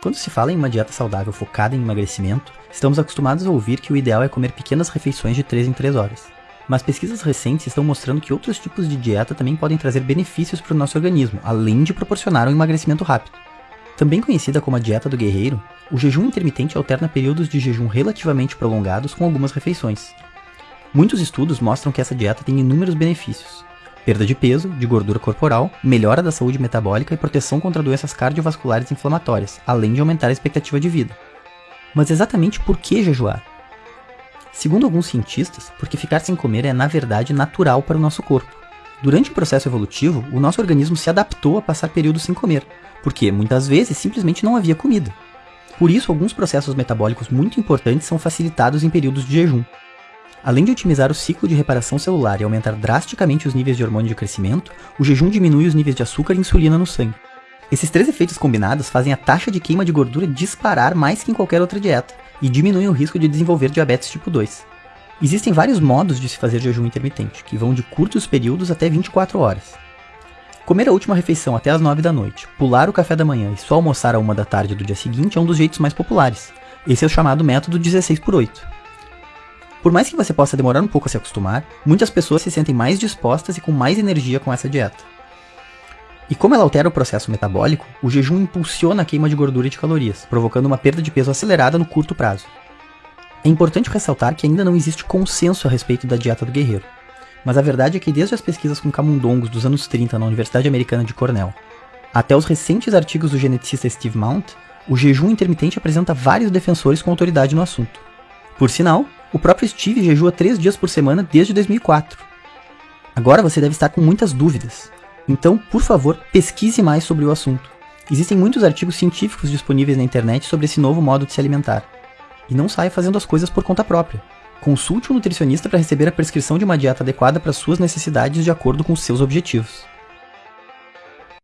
Quando se fala em uma dieta saudável focada em emagrecimento, estamos acostumados a ouvir que o ideal é comer pequenas refeições de 3 em 3 horas. Mas pesquisas recentes estão mostrando que outros tipos de dieta também podem trazer benefícios para o nosso organismo, além de proporcionar um emagrecimento rápido. Também conhecida como a dieta do guerreiro, o jejum intermitente alterna períodos de jejum relativamente prolongados com algumas refeições. Muitos estudos mostram que essa dieta tem inúmeros benefícios, perda de peso, de gordura corporal, melhora da saúde metabólica e proteção contra doenças cardiovasculares inflamatórias, além de aumentar a expectativa de vida. Mas exatamente por que jejuar? Segundo alguns cientistas, porque ficar sem comer é na verdade natural para o nosso corpo. Durante o processo evolutivo, o nosso organismo se adaptou a passar períodos sem comer, porque muitas vezes simplesmente não havia comida. Por isso, alguns processos metabólicos muito importantes são facilitados em períodos de jejum. Além de otimizar o ciclo de reparação celular e aumentar drasticamente os níveis de hormônio de crescimento, o jejum diminui os níveis de açúcar e insulina no sangue. Esses três efeitos combinados fazem a taxa de queima de gordura disparar mais que em qualquer outra dieta e diminuem o risco de desenvolver diabetes tipo 2. Existem vários modos de se fazer jejum intermitente, que vão de curtos períodos até 24 horas. Comer a última refeição até as 9 da noite, pular o café da manhã e só almoçar a 1 da tarde do dia seguinte é um dos jeitos mais populares. Esse é o chamado método 16 por 8. Por mais que você possa demorar um pouco a se acostumar, muitas pessoas se sentem mais dispostas e com mais energia com essa dieta. E como ela altera o processo metabólico, o jejum impulsiona a queima de gordura e de calorias, provocando uma perda de peso acelerada no curto prazo. É importante ressaltar que ainda não existe consenso a respeito da dieta do guerreiro. Mas a verdade é que desde as pesquisas com camundongos dos anos 30 na Universidade Americana de Cornell, até os recentes artigos do geneticista Steve Mount, o jejum intermitente apresenta vários defensores com autoridade no assunto. Por sinal, o próprio Steve jejua três dias por semana desde 2004. Agora você deve estar com muitas dúvidas. Então, por favor, pesquise mais sobre o assunto. Existem muitos artigos científicos disponíveis na internet sobre esse novo modo de se alimentar. E não saia fazendo as coisas por conta própria. Consulte um nutricionista para receber a prescrição de uma dieta adequada para suas necessidades de acordo com seus objetivos.